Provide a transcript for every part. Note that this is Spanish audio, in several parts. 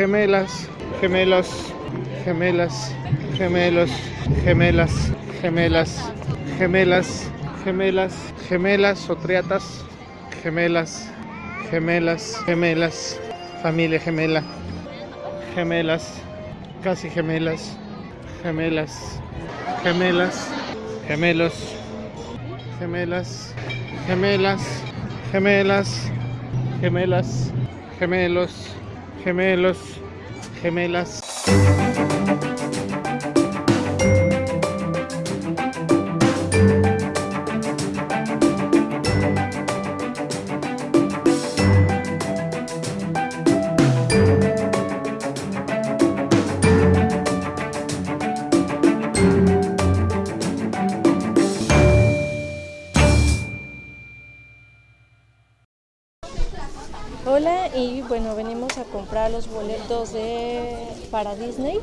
gemelas, gemelos, gemelas, gemelos, gemelas, gemelas, gemelas, gemelas, gemelas o triatas, gemelas, gemelas, gemelas, familia gemela, gemelas, casi gemelas, gemelas, gemelas, gemelos, gemelas, gemelas, gemelas, gemelas, gemelos, gemelos, gemelas. Para Disney.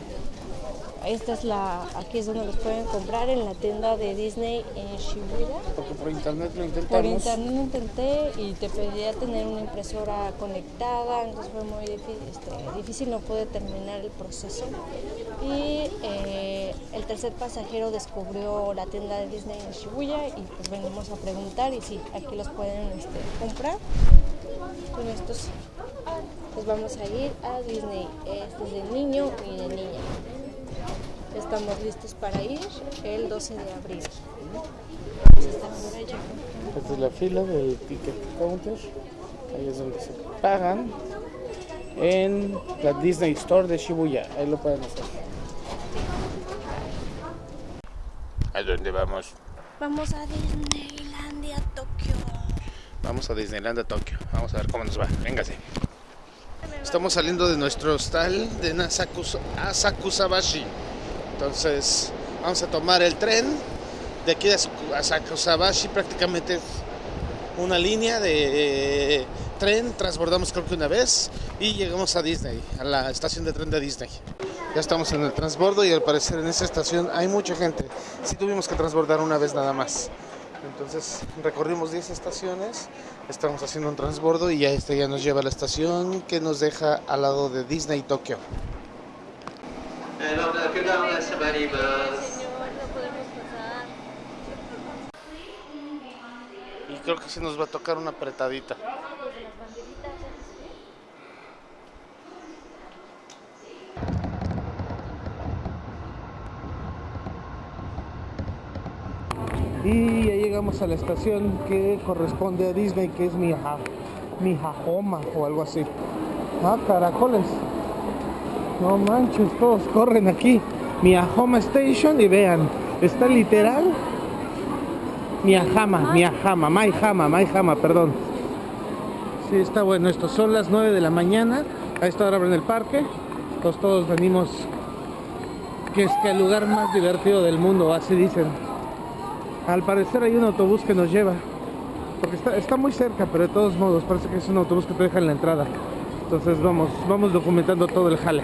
Esta es la, aquí es donde los pueden comprar en la tienda de Disney en Shibuya. Porque por internet lo Por intentamos. internet lo intenté y te pedía tener una impresora conectada, entonces fue muy difícil, este, difícil no pude terminar el proceso. Y eh, el tercer pasajero descubrió la tienda de Disney en Shibuya y pues venimos a preguntar y sí, aquí los pueden este, comprar. Con estos pues vamos a ir a Disney. Este es de niño y de niña. Estamos listos para ir el 12 de abril. Esta es la fila del ticket counter. Ahí es donde se pagan. En la Disney Store de Shibuya. Ahí lo pueden hacer. ¿A dónde vamos? Vamos a Disneylandia, Tokio. Vamos a Disneyland a Tokio. Vamos a ver cómo nos va. Véngase. Estamos saliendo de nuestro hostal de Asakusabashi. Entonces, vamos a tomar el tren de aquí Asaku- Asakusabashi. Prácticamente una línea de eh, tren. Transbordamos creo que una vez y llegamos a Disney, a la estación de tren de Disney. Ya estamos en el transbordo y al parecer en esa estación hay mucha gente. Sí tuvimos que transbordar una vez nada más. Entonces recorrimos 10 estaciones, estamos haciendo un transbordo y ya este ya nos lleva a la estación que nos deja al lado de Disney Tokio. Y creo que sí nos va a tocar una apretadita. Y llegamos a la estación que corresponde a Disney, que es Mija, Mijajoma o algo así. Ah, caracoles. No manches, todos corren aquí. Miyahama Station y vean, está literal Miyahama, Miyahama, Maihama, Maihama, perdón. Sí, está bueno esto. Son las 9 de la mañana. A esta hora abren el parque. Entonces todos venimos. Que es que el lugar más divertido del mundo, así dicen. Al parecer hay un autobús que nos lleva. Porque está, muy cerca, pero de todos modos parece que es un autobús que te deja en la entrada. Entonces vamos, vamos documentando todo el jale.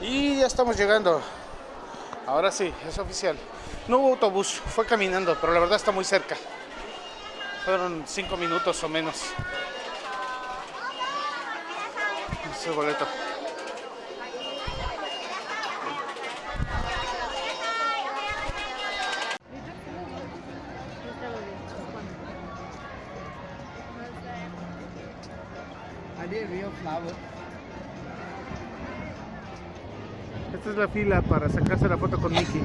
Y ya estamos llegando. Ahora sí, es oficial. No hubo autobús, fue caminando, pero la verdad está muy cerca. Fueron cinco minutos o menos. Es el boleto. Esta es la fila para sacarse la foto con Mickey.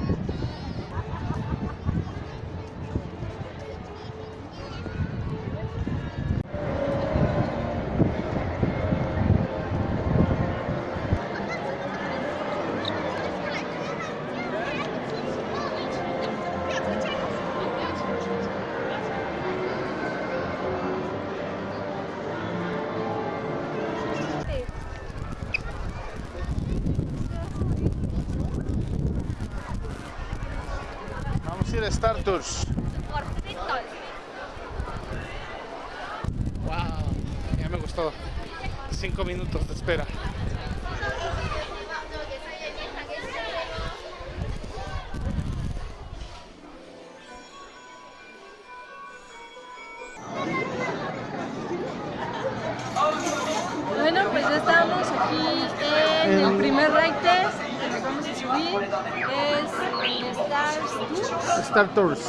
Ver Star Tours. Wow, ya me gustó. Cinco minutos de espera.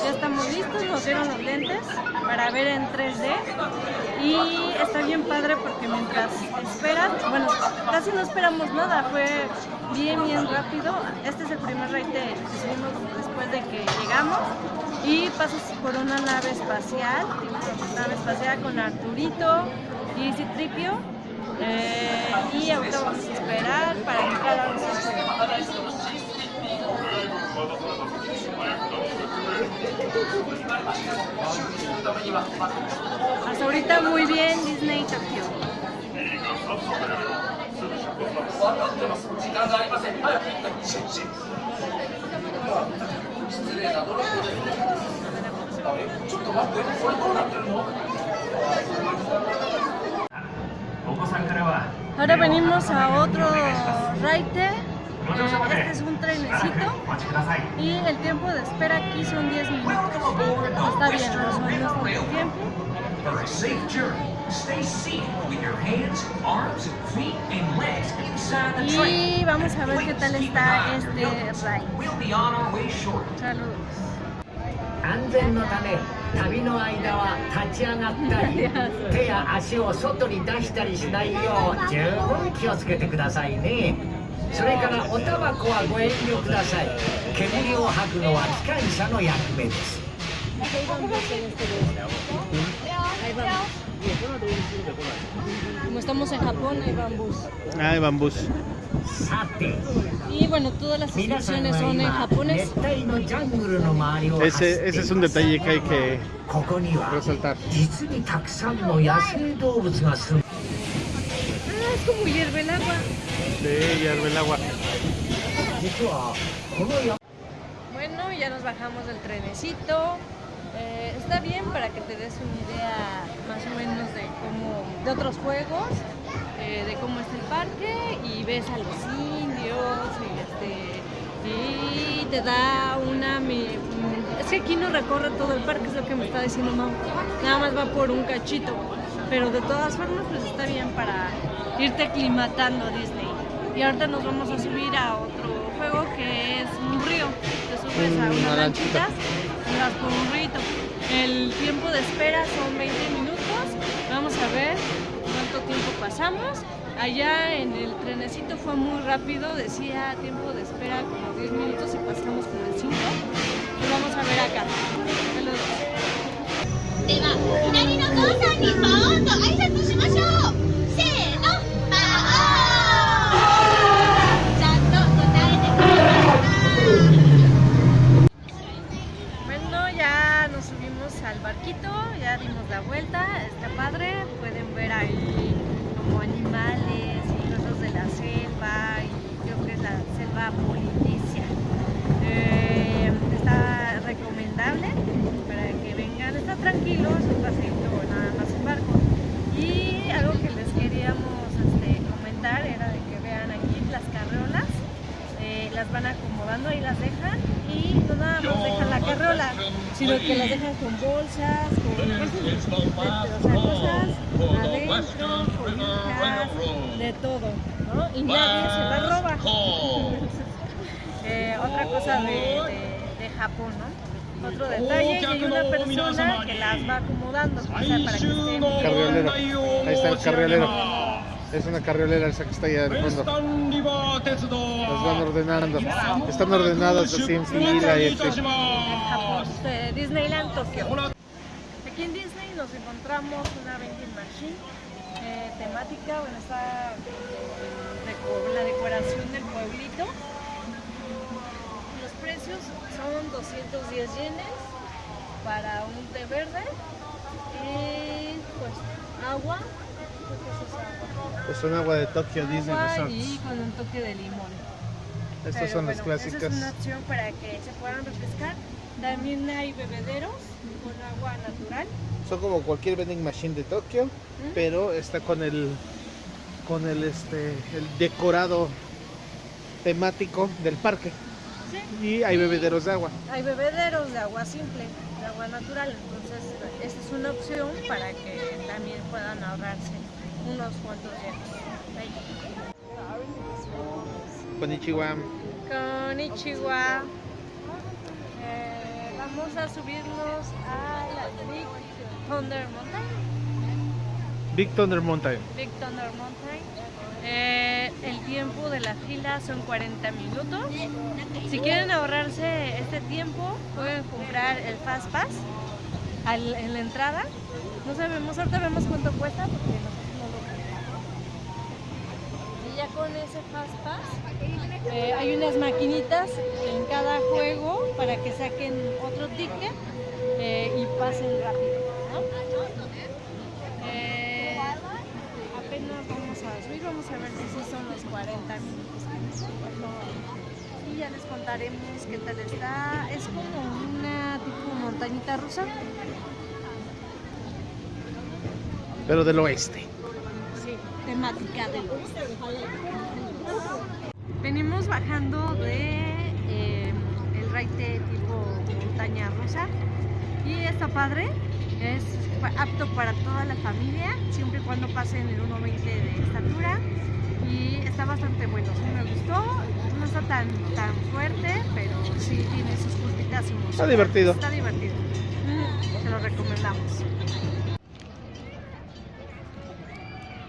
Ya estamos listos, nos dieron los lentes para ver en 3D y está bien padre porque mientras esperas, bueno, casi no esperamos nada, fue bien, bien rápido. Este es el primer ride que subimos después de que llegamos y pasas por una nave espacial, nave espacial con Arturito y Citripio. Eh, y ahorita vamos a esperar para entrar a los Hasta ahorita muy bien Disney Tokyo. Ahora venimos a otro raite. Este es un trenecito y el tiempo de espera aquí son 10 minutos. Está bien, no es nuestro tiempo. For a safe journey, stay seated with your hands, arms, feet, and legs inside the train. Y vamos a ver qué tal Keep an eye está on your este nose. ride. We'll be on our way shortly. Saludos. 安全のため旅の間は立ち上がったり手や足を外に出したりしないよう十分気をつけてくださいね それからおタバコはご遠慮ください煙を吐くのは機関車の役目です Ahí vamos. Como estamos en Japón, hay bambús. Ay, bambús. さて Y bueno, todas las 皆さん instrucciones は son en 今 japonés. 熱帯のジャングルの周りを走って Ese, い ese ま es す un detalle que hay que ここには resaltar. 実にたくさんの野生動物が住む Ah, es como hierve el agua. de ellas, ve el agua. Bueno, ya nos bajamos del trenecito. Eh, está bien para que te des una idea más o menos de cómo, de otros juegos, eh, de cómo está el parque y ves a los indios y, este, y te da una... Mi, es que aquí no recorre todo el parque, es lo que me está diciendo Mau. Nada más va por un cachito, pero de todas formas pues está bien para irte aclimatando Disney. Y ahorita nos vamos a subir a otro juego que es un río. Te subes a Una una lanchita. lanchita y vas por un rito. El tiempo de espera son 20 minutos. Vamos a ver cuánto tiempo pasamos. Allá en el trenecito fue muy rápido, decía tiempo de espera como 10 minutos y pasamos como en 5. Lo vamos a ver acá. Saludos. Ya dimos la vuelta, está padre, pueden ver ahí como animales y cosas de la selva y creo que es la selva polinesia. Eh, está recomendable para que vengan, está tranquilo, es un paseito nada más en barco. Y algo que les queríamos este, comentar era de que vean aquí las carreolas eh, las van acomodando, ahí las dejan y no nada más dejan la carriola, sino que las dejan con bolsas, con de- o sea, cosas adentro, de todo, ¿no? Y nadie se las roba. Eh, otra cosa de, de- de Japón, ¿no? Otro detalle, y hay una persona que las va acomodando, o sea, para que estén bien. Carriolero. Ahí está el carriolero. Es una carriolera esa que está allá de fondo. Las van ordenando. Están ordenadas así en fila y así. Japón, de Disneyland Tokio. Aquí en Disney nos encontramos una vending machine eh, temática, bueno, está la decoración del pueblito. Los precios son 210 yenes para un té verde y pues agua, es un agua de Tokyo Disney Agua y con un toque de limón. Estas Pero son las bueno, Esa es una clásicas. opción para que se puedan refrescar También hay bebederos con agua natural. Son como cualquier vending machine de Tokio, pero está con el con el este el decorado temático del parque. Sí. Y hay bebederos de agua. Hay bebederos de agua simple, de agua natural. Entonces, esta es una opción para que también puedan ahorrarse unos cuantos yenes. Konnichiwa. Konnichiwa. Eh, vamos a subirnos a la Big Thunder Mountain. Big Thunder Mountain. Big Thunder Mountain. Eh, el tiempo de la fila son 40 minutos. Si quieren ahorrarse este tiempo, pueden comprar el Fast Pass al- en la entrada. No sabemos, ahorita vemos cuánto cuesta porque nosotros no lo compramos. Y ya con ese Fast Pass eh, hay unas maquinitas en cada juego para que saquen otro ticket eh, y pasen rápido. ¿no? Eh, apenas vamos a subir, vamos a ver si sí son los 40 minutos. Y ya les contaremos qué tal está. Es como una tipo montañita rusa. Pero del oeste. Temática del Venimos bajando de eh, el raite tipo montaña rusa. Y está padre, es apto para toda la familia, siempre y cuando pasen el 1.20 de estatura. Y está bastante bueno, sí me gustó, no está tan, tan fuerte, pero sí tiene sus curvitas y Está divertido. Está divertido, se lo recomendamos.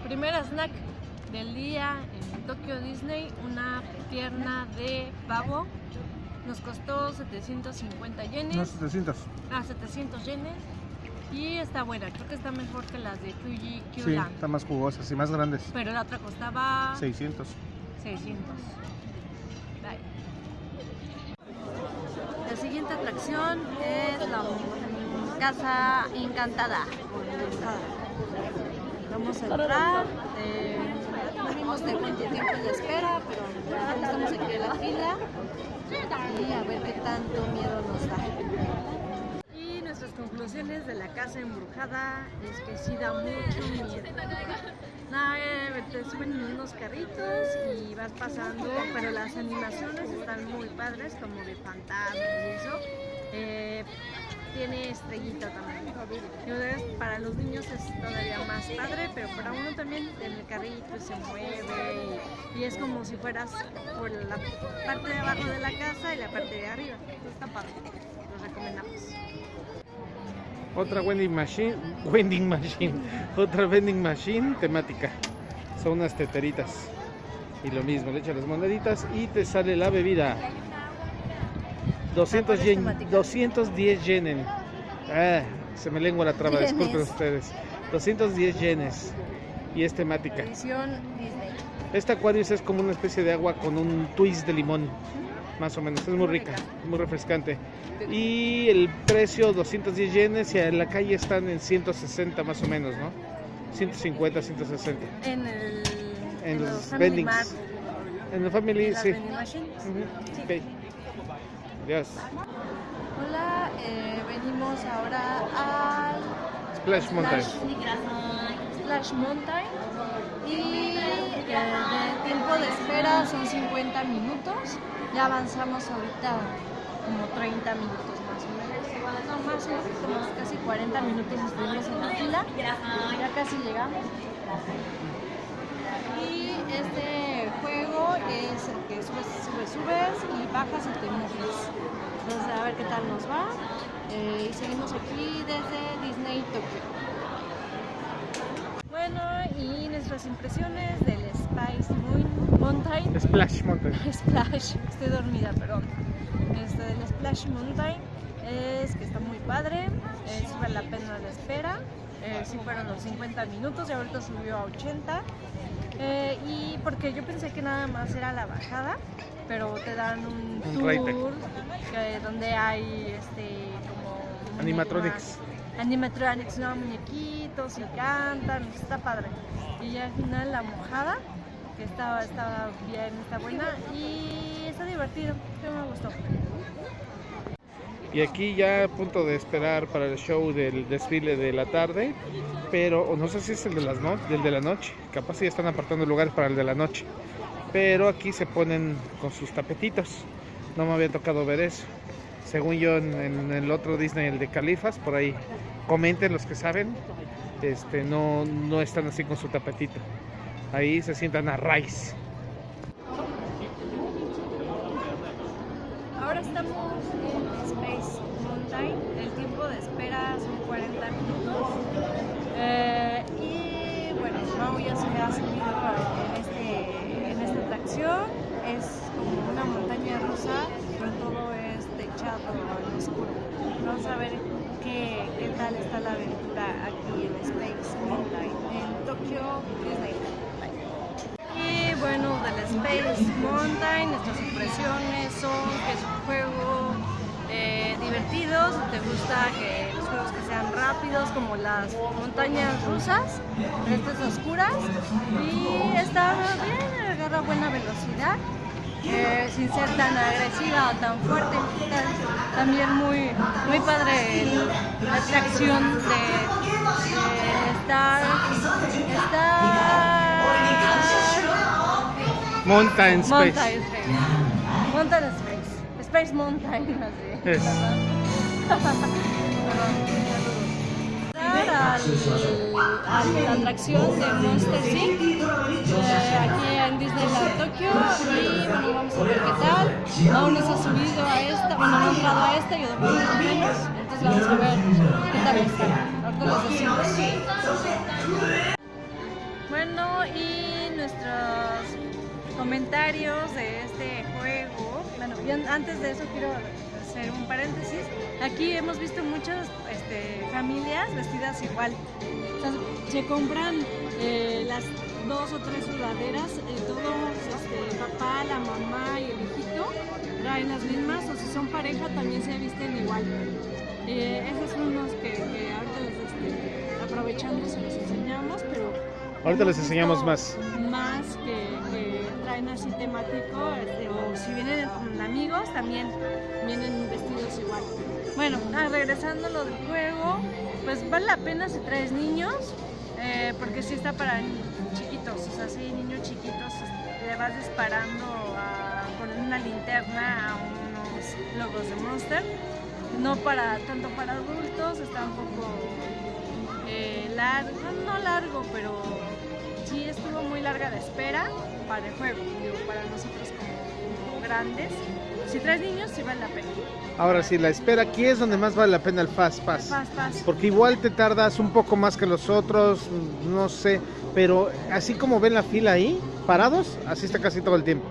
Primer snack del día en Tokyo Disney, una pierna de pavo. Nos costó 750 yenes. 700. Ah, 700 yenes. Y está buena, creo que está mejor que las de Fuji Sí, Q-Land. están más jugosas y más grandes. Pero la otra costaba 600. 600. Bye. La siguiente atracción es la Casa Encantada. Vamos a entrar. eh, no vimos de cuánto tiempo de espera, pero estamos aquí en la fila. Y a ver qué tanto miedo nos da. Y nuestras conclusiones de la casa embrujada es que sí da mucho miedo. Nada, eh, te suben en unos carritos y vas pasando, pero las animaciones están muy padres, como de fantasmas y eso. Eh, tiene estrellita también. Entonces, para los niños es todavía más padre, pero para uno también en el carrito se mueve y, y es como si fueras por la parte de abajo de la casa y la parte de arriba. Entonces, está padre. Los recomendamos. Otra vending machine, vending machine, otra vending machine temática. Son unas teteritas. Y lo mismo, le echas las moneditas y te sale la bebida. 200 ¿Cuál es yen, temática? 210 yenen. Ah, se me lengua la traba, Yenes. disculpen ustedes. 210 yenes. Y es temática. Edición Disney. Esta Aquarius es como una especie de agua con un twist de limón, más o menos. Es muy rica, muy refrescante. Y el precio 210 yenes y en la calle están en 160 más o menos, ¿no? 150, 160. En el En los los Family vendings. Mart, En la family, en sí. vending machines. Ujú, ok. Adiós. Hola, eh, venimos ahora al Splash Mountain. Splash Mountain y eh, de tiempo de espera son 50 minutos. Ya avanzamos ahorita como 30 minutos más o menos. No, más, casi 40 minutos estuvimos en la fila. Ya casi llegamos. Y este juego es el que subes, subes, subes y bajas y te mojas. Entonces a ver qué tal nos va. Eh, y seguimos aquí desde Disney Tokio. Bueno, y nuestras impresiones del Spice Moon- Mountain. Splash Mountain. Splash, estoy dormida, perdón. Este del Splash Mountain es que está muy padre, vale la pena la espera. Eh, sí fueron los 50 minutos y ahorita subió a 80. Eh, y porque yo pensé que nada más era la bajada, pero te dan un, Un tour que- donde hay este como Animatronics. animatronics, no muñequitos y cantan, está padre. Y ya al final la mojada, que estaba, estaba bien, está buena y está divertido, que me gustó. Y aquí ya a punto de esperar para el show del desfile de la tarde, pero no sé si es el de, las no- del de la noche, capaz ya están apartando lugares para el de la noche. Pero aquí se ponen con sus tapetitos, no me había tocado ver eso. Según yo en, en el otro Disney, el de Califas, por ahí comenten los que saben, este, no, no están así con su tapetito. Ahí se sientan a raíz. Ahora estamos en Space Mountain. El tiempo de espera son 40 minutos. Eh, y bueno, Mau ya se ha subido en, este, en Es como una montaña rusa, pero todo es techado en oscuro. Vamos a ver qué, qué tal está la aventura aquí en Space Mountain, en Tokyo Disneyland. Y bueno, del Space Mountain, nuestras impresiones son que es un juego eh, divertido, te gusta que los juegos que sean rápidos como las montañas rusas, estas oscuras y está bien, buena velocidad. eh, sin ser tan agresiva o tan fuerte, también muy, muy padre la atracción de, de estar, estar Mountain Space. Mountain Space. Mountain Space. Space Mountain, así. A la atracción de Monster Inc. eh, aquí en Disneyland Tokio y bueno, vamos a ver qué tal. Aún no se ha subido a esta, bueno, no ha entrado a esta, yo por lo menos. Entonces vamos a ver qué tal está. Ahorita decimos. Bueno, y nuestros comentarios de este juego. Bueno, y an- antes de eso quiero hacer un paréntesis. Aquí hemos visto muchas este, familias vestidas igual. O sea, se compran eh, las dos o tres sudaderas, eh, todos, este, papá, la mamá y el hijito traen las mismas, o si son pareja también se visten igual. Eh, esos son los que, que ahorita les, este, aprovechando se los enseñamos, pero Ahorita les enseñamos más. Más que, traen así temático, este, o si vienen con amigos también vienen vestidos igual. Bueno, ah, regresando a lo del juego, pues vale la pena si traes niños, eh, porque sí está para chiquitos, o sea, sí, niños chiquitos, este, le vas disparando con una linterna a unos logos de Monster. No para tanto para adultos, está un poco eh, largo, no largo, pero sí estuvo muy larga la espera para el juego, digo, para nosotros como, como grandes. Si traes niños, sí vale la pena. Ahora sí, la espera aquí es donde más vale la pena el Fast Pass. Paz, paz. Porque igual te tardas un poco más que los otros, no sé, pero así como ven la fila ahí, parados, así está casi todo el tiempo.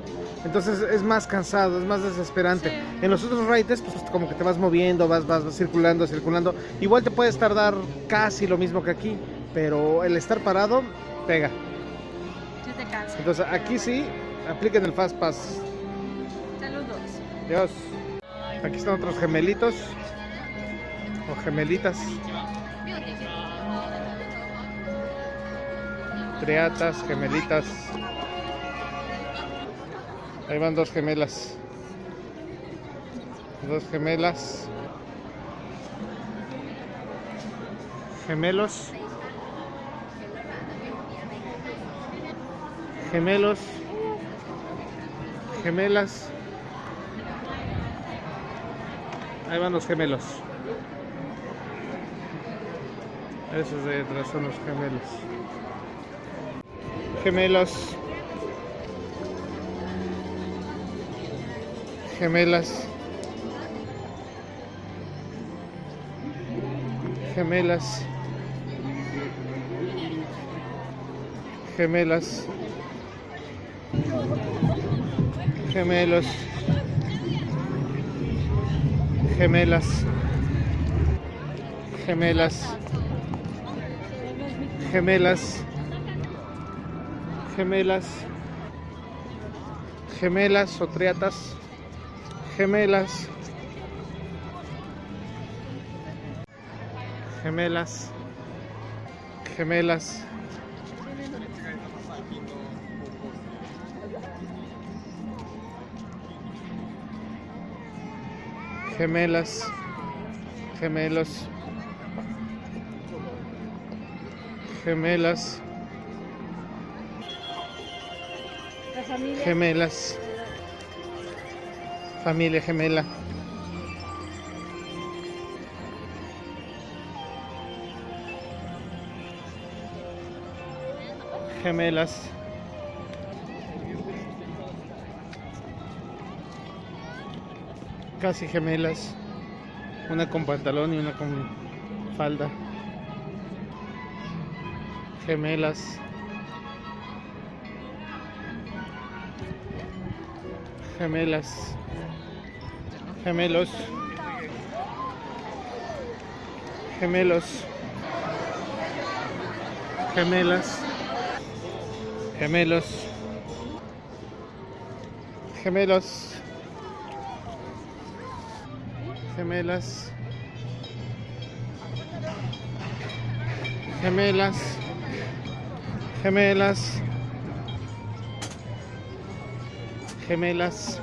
Entonces es más cansado, es más desesperante. Sí. En los otros riders, pues como que te vas moviendo, vas, vas, vas circulando, circulando. Igual te puedes tardar casi lo mismo que aquí, pero el estar parado pega. Sí te cansa. Entonces aquí sí, apliquen el Fast Pass. Saludos. Dios. Aquí están otros gemelitos. O gemelitas. Triatas, gemelitas. Ahí van dos gemelas. Dos gemelas. Gemelos. Gemelos. Gemelas. Ahí van los gemelos. Esos de detrás son los gemelos. Gemelos. Gemelas. Gemelas. Gemelas. Gemelos. Gemelas. Gemelas. Gemelas. Gemelas. Gemelas o triatas. Gemelas. Gemelas. Gemelas. Gemelas. Gemelos. Gemelas. Gemelas. Familia gemela. Gemelas. Casi gemelas. Una con pantalón y una con falda. Gemelas. Gemelas. Gemelos. Gemelos. Gemelas. Gemelos. Gemelos. Gemelas. Gemelas. Gemelas. Gemelas.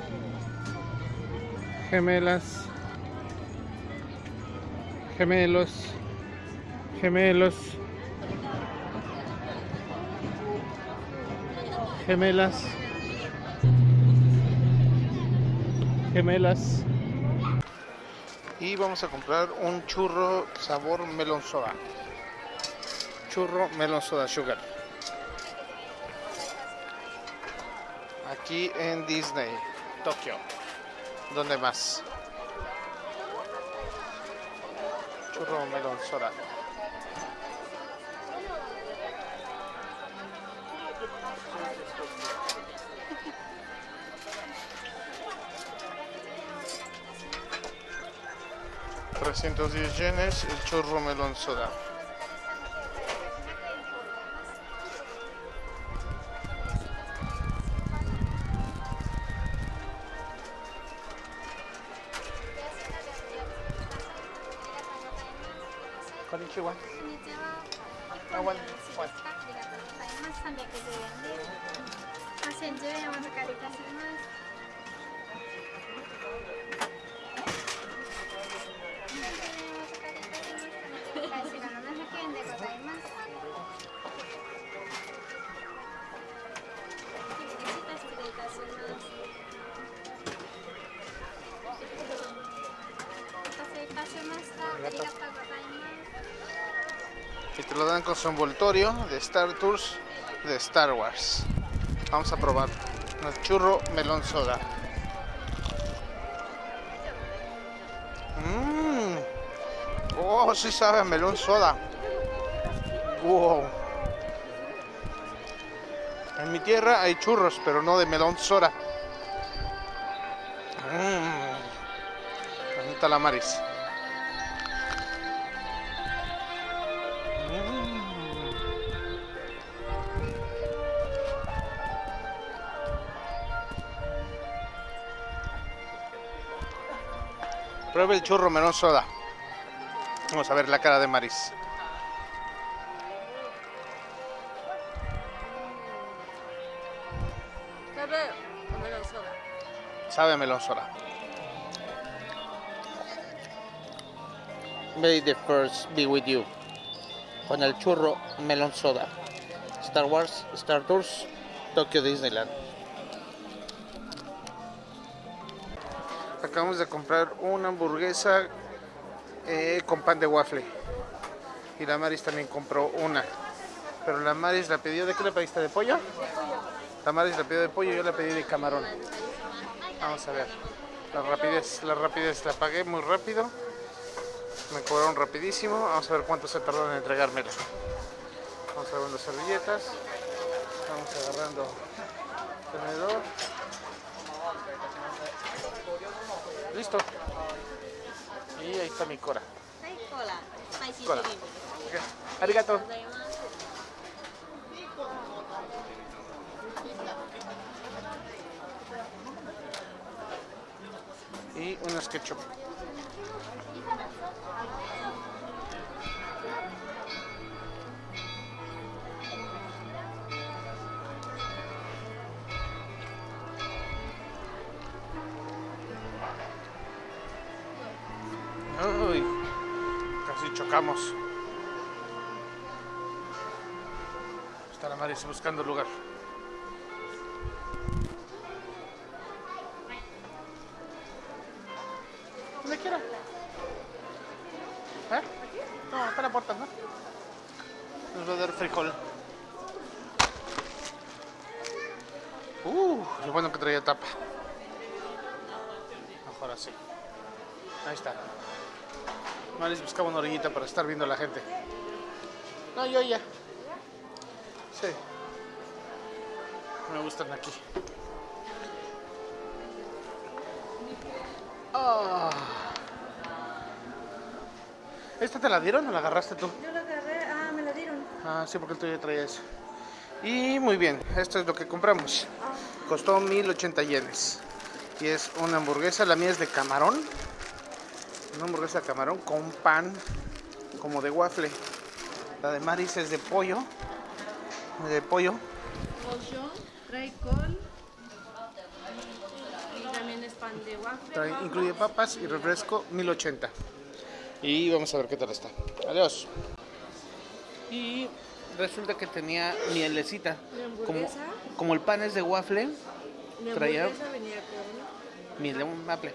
Gemelas. Gemelos. Gemelos. Gemelas. Gemelas. Vamos a comprar un churro sabor melón soda. Churro melón soda sugar. Aquí en Disney, Tokio. ¿Dónde más? Churro melón soda. $310 yenes el churro melón soda. Su envoltorio de Star Tours de Star Wars. Vamos a probar el churro melón soda. Mmm. Oh, sí sabe melón soda. Wow. En mi tierra hay churros, pero no de melón soda. Mmm. Bonita Pruebe el churro melón soda. Vamos a ver la cara de Maris. Sabe a melón soda. May the first be with you. Con el churro melón soda. Star Wars, Star Tours, Tokyo Disneyland. Acabamos de comprar una hamburguesa eh, con pan de waffle. Y la Maris también compró una. Pero la Maris la pidió, ¿de qué le pediste? ¿De pollo? La Maris la pidió de pollo, yo la pedí de camarón. Vamos a ver. La rapidez, la rapidez, la pagué muy rápido. Me cobraron rapidísimo. Vamos a ver cuánto se tardó en entregármela. Vamos agarrando servilletas. Vamos agarrando tenedor. Listo. Y ahí está mi cola. Cola. Y unos ketchup. Chocamos. Está la Maris buscando lugar. Donde quiera. ¿Eh? No, está la puerta, ¿no? Nos va a dar frijol. Uh, lo bueno que traía tapa. Mejor así. Ahí está. Maris buscaba una orillita para estar viendo a la gente. No, yo ya. Sí. Me gustan aquí. Ah. ¿Esta te la dieron o la agarraste tú? Yo la agarré, ah, me la dieron. Ah, sí, porque el tuyo traía eso. Y muy bien, esto es lo que compramos. Costó 1080 yenes. Y es una hamburguesa, la mía es de camarón. Una hamburguesa de camarón con pan como de waffle. La de Maris es de pollo. De pollo. Pollo, trae col. Y también es pan de waffle. Trae- incluye papas y refresco 1080. Y vamos a ver qué tal está. Adiós. Y resulta que tenía mielecita. ¿De Como, como el pan es de waffle, traía- hamburguesa venía con miel de waffle.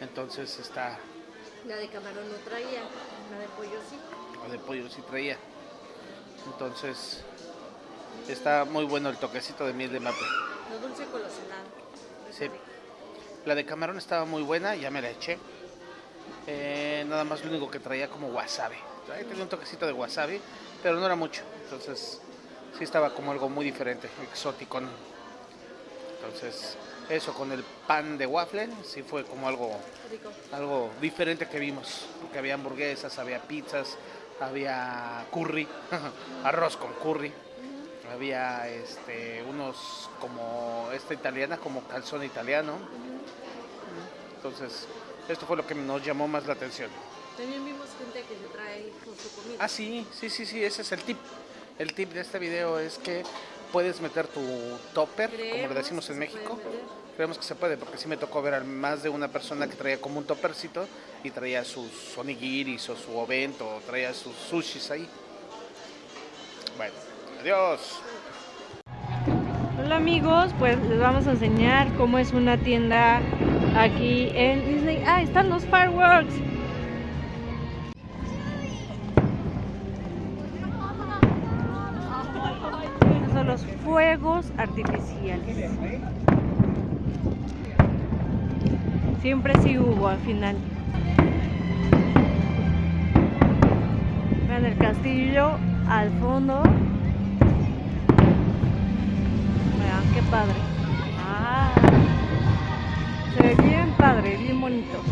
Entonces está, la de camarón no traía, la de pollo sí. o de pollo sí traía. Entonces está muy bueno el toquecito de miel de maple. Lo dulce con lo salado. Está Sí. La de camarón estaba muy buena, ya me la eché. Eh, nada más lo único que traía como wasabi. Ahí tenía un toquecito de wasabi, pero no era mucho. Entonces sí estaba como algo muy diferente, exótico. Entonces eso con el pan de waffle sí fue como algo, Rico. algo diferente que vimos. Porque había hamburguesas, había pizzas, había curry, arroz con curry. Había este, unos como esta italiana, como calzón italiano. Entonces, esto fue lo que nos llamó más la atención. También vimos gente que se trae con su comida. Ah, sí, sí, sí, sí, ese es el tip. El tip de este video es que puedes meter tu topper, como le decimos en México. Creemos que se puede, porque sí me tocó ver a más de una persona que traía como un toppercito y traía sus onigiris o su ovento, o traía sus sushis ahí. Bueno, adiós. Hola amigos, pues les vamos a enseñar cómo es una tienda aquí en Disney. Ah, están los fireworks. Los fuegos artificiales. Siempre sí hubo al final. Vean el castillo al fondo. Vean qué padre. Ah, se ve bien padre, bien bonito.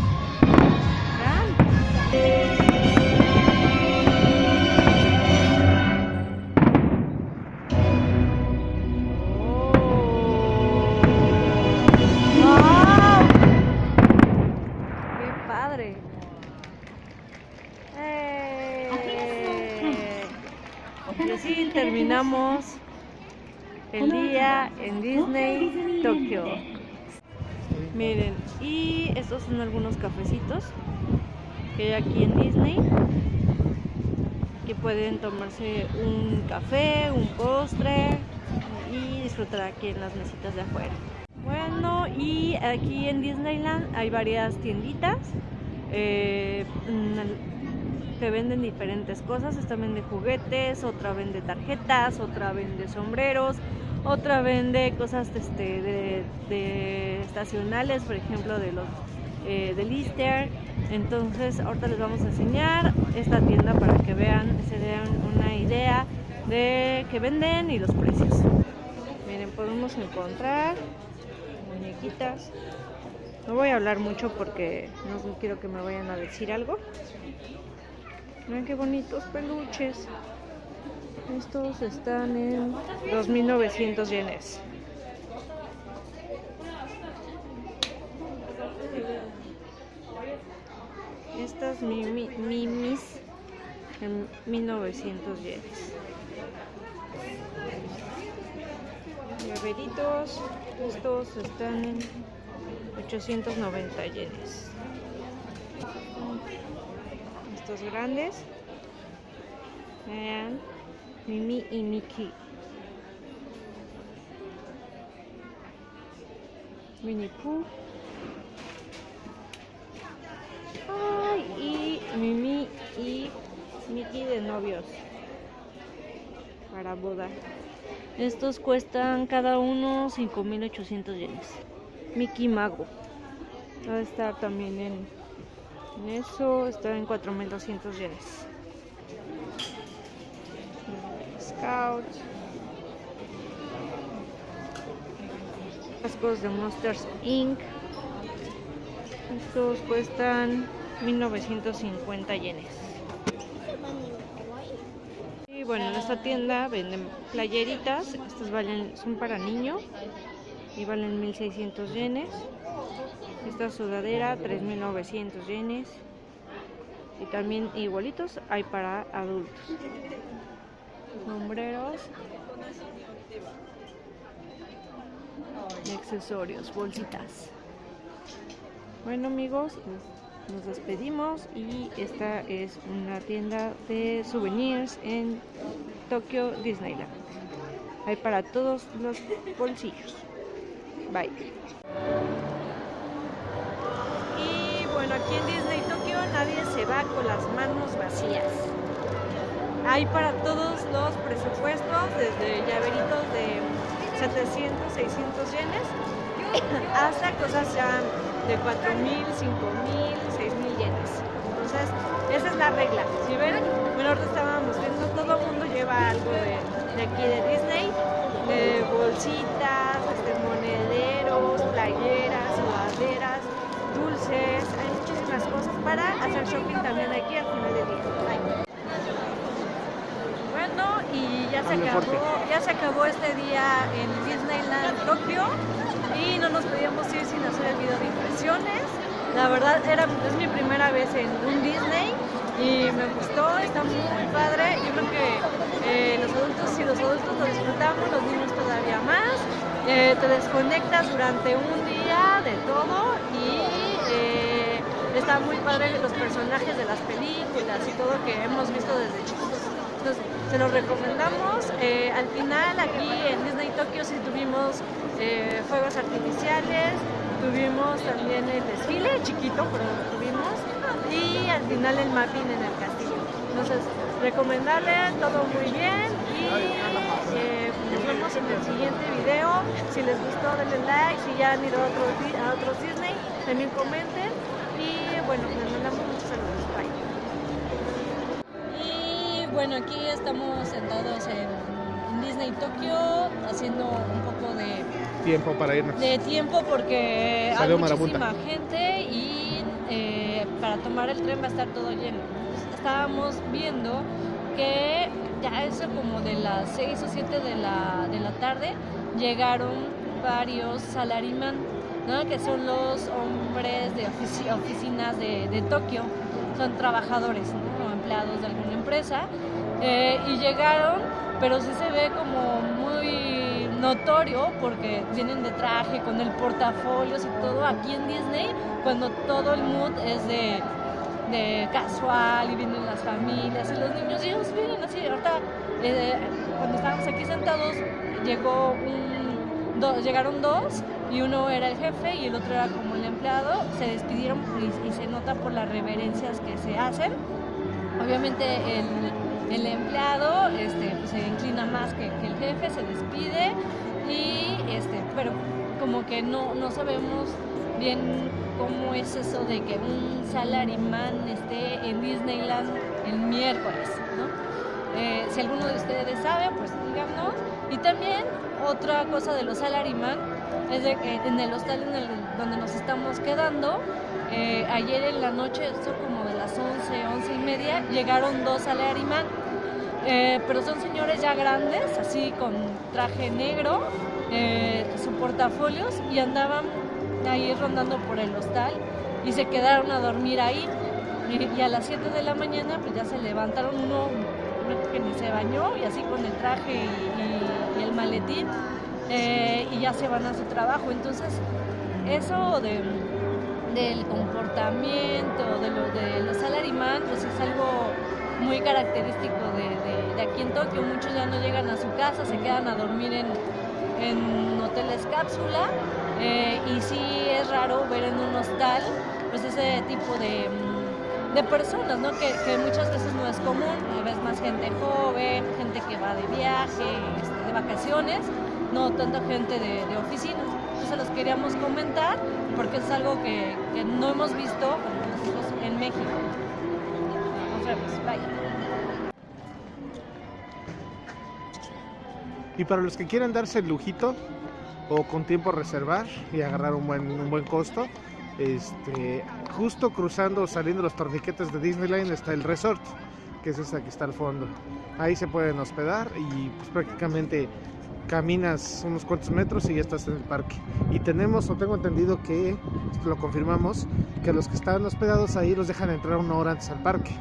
Disney Tokio. Miren, y estos son algunos cafecitos que hay aquí en Disney. Que pueden tomarse un café, un postre y disfrutar aquí en las mesitas de afuera. Bueno, y aquí en Disneyland hay varias tienditas eh, que venden diferentes cosas. Esta vende juguetes, otra vende tarjetas, otra vende sombreros, otra vende cosas este, de, estacionales, por ejemplo, de los eh, del Easter. Entonces, ahorita les vamos a enseñar esta tienda para que vean, se den una idea de qué venden y los precios. Miren, podemos encontrar muñequitas. No voy a hablar mucho porque no quiero que me vayan a decir algo. Miren qué bonitos peluches. Estos están en 2.900 yenes. Estas mimi- mimis en 1900 yenes. Llaveritos, estos están en 890 yenes. estos grandes. Vean, Mimi y Mickey. Winnie Pooh. Ay, y Mimi y Mickey de novios para boda. Estos cuestan cada uno 5.800 yenes. Mickey Mago. Va a estar también en, en eso, está en 4.200 yenes. Scouts. Cascos de Monsters Inc. Estos cuestan 1950 yenes. Y bueno, en esta tienda venden playeritas. Estas valen, son para niño y valen 1600 yenes. Esta sudadera 3900 yenes. Y también igualitos hay para adultos. Sombreros. Y accesorios, bolsitas. Bueno amigos, nos- despedimos y esta es una tienda de souvenirs en Tokyo Disneyland. Hay para todos los bolsillos. Bye. Y bueno, aquí en Disney Tokio nadie se va con las manos vacías. Hay para todos los presupuestos, desde llaveritos de 700, 600 yenes hasta cosas ya de 4.000, 5.000, 6.000 yenes. Entonces, esa es la regla. Si ven, bueno, ahorita estábamos viendo, todo el mundo lleva algo de, aquí de Disney, de bolsitas, este, monederos, playeras, sudaderas, dulces, hay muchísimas cosas para hacer shopping también aquí al final del día. Y ya se acabó, ya se acabó este día en Disneyland Tokio y no nos podíamos ir sin hacer el video de impresiones. La verdad era, es mi primera vez en un Disney y me gustó, está muy, muy padre. Yo creo que eh, los adultos, si los adultos lo disfrutamos, los niños todavía más. Eh, te desconectas durante un día de todo y eh, está muy padre los personajes de las películas y todo que hemos visto desde chiquitos. Entonces, se los recomendamos. Eh, al final, aquí en Disney Tokio sí tuvimos eh, fuegos artificiales, tuvimos también el desfile, chiquito, pero lo tuvimos, y al final el mapping en el castillo. Entonces, recomendarles todo muy bien y eh, nos vemos en el siguiente video. Si les gustó, denle like. Si ya han ido a otros, a otros Disney, también comenten. Y bueno, les mandamos muchos saludos. Bueno, aquí estamos sentados en, en Disney Tokio haciendo un poco de, Tiempo para irnos. de tiempo porque Salió hay muchísima marabunta. gente y eh, para tomar el tren va a estar todo lleno. Entonces, estábamos viendo que ya eso como de las 6 o 7 de la, de la tarde llegaron varios salariman, ¿no? que son los hombres de ofici- oficinas de, de Tokio, son trabajadores ¿no? Empleados de alguna empresa eh, y llegaron, pero sí se ve como muy notorio porque vienen de traje con el portafolios y todo aquí en Disney cuando todo el mood es de, de casual y vienen las familias y los niños y ellos vienen así. Ahorita eh, cuando estábamos aquí sentados llegó un do- llegaron dos y uno era el jefe y el otro era como el empleado. Se despidieron y, y se nota por las reverencias que se hacen obviamente el, empleado este, pues, se inclina más que, el jefe, se despide y este, pero como que no, no sabemos bien cómo es eso de que un salaryman esté en Disneyland el miércoles. Eh, si alguno de ustedes sabe, pues díganos. Y también otra cosa de los salaryman es de que en el hostal en el- donde nos estamos quedando, eh, ayer en la noche, esto como de las 11, 11 y media, llegaron dos salaryman, eh, pero son señores ya grandes, así con traje negro, eh, su portafolios y andaban ahí rondando por el hostal y se quedaron a dormir ahí. Y, a las 7 de la mañana pues ya se levantaron uno, que ni se bañó y así con el traje y el maletín eh, y ya se van a su trabajo. Entonces eso de del comportamiento, de lo de los salaryman, pues es algo muy característico de, aquí en Tokio. Muchos ya no llegan a su casa, se quedan a dormir en, en hoteles cápsula eh, y sí es raro ver en un hostal pues ese tipo de, mm, de personas, ¿no? Que, muchas veces no es común, ves más gente joven, gente que va de viaje, este, de vacaciones, no tanta gente de, de oficina. Entonces los queríamos comentar porque es algo que, no hemos visto en México. Bye. Y para los que quieran darse el lujito o con tiempo reservar y agarrar un buen, un buen costo, este, justo cruzando, saliendo los torniquetes de Disneyland está el resort, que es esa que está al fondo. Ahí se pueden hospedar y pues, prácticamente caminas unos cuantos metros y ya estás en el parque. Y tenemos, o tengo entendido que, lo confirmamos, que los que están hospedados ahí los dejan entrar una hora antes al parque.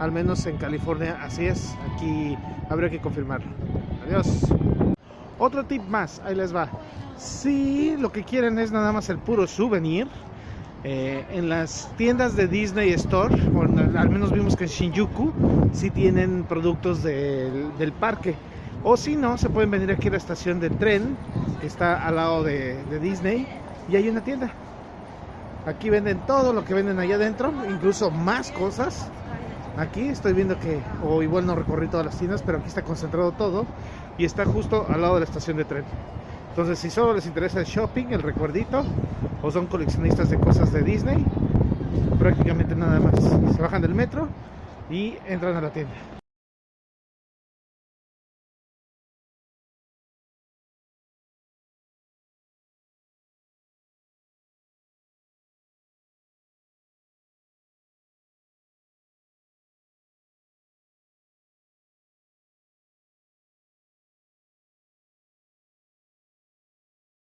Al menos en California así es. Aquí habría que confirmarlo. Adiós. Otro tip más, ahí les va. Si lo que quieren es nada más el puro souvenir, eh, en las tiendas de Disney Store, al menos vimos que en Shinjuku, sí tienen productos del parque. O si no, se pueden venir aquí a la estación de tren, que está al lado de, Disney, y hay una tienda. Aquí venden todo lo que venden allá adentro, incluso más cosas. Aquí estoy viendo que, o igual no recorrí todas las tiendas, pero aquí está concentrado todo y está justo al lado de la estación de tren. Entonces, si solo les interesa el shopping, el recuerdito, o son coleccionistas de cosas de Disney, prácticamente nada más. Se bajan del metro y entran a la tienda.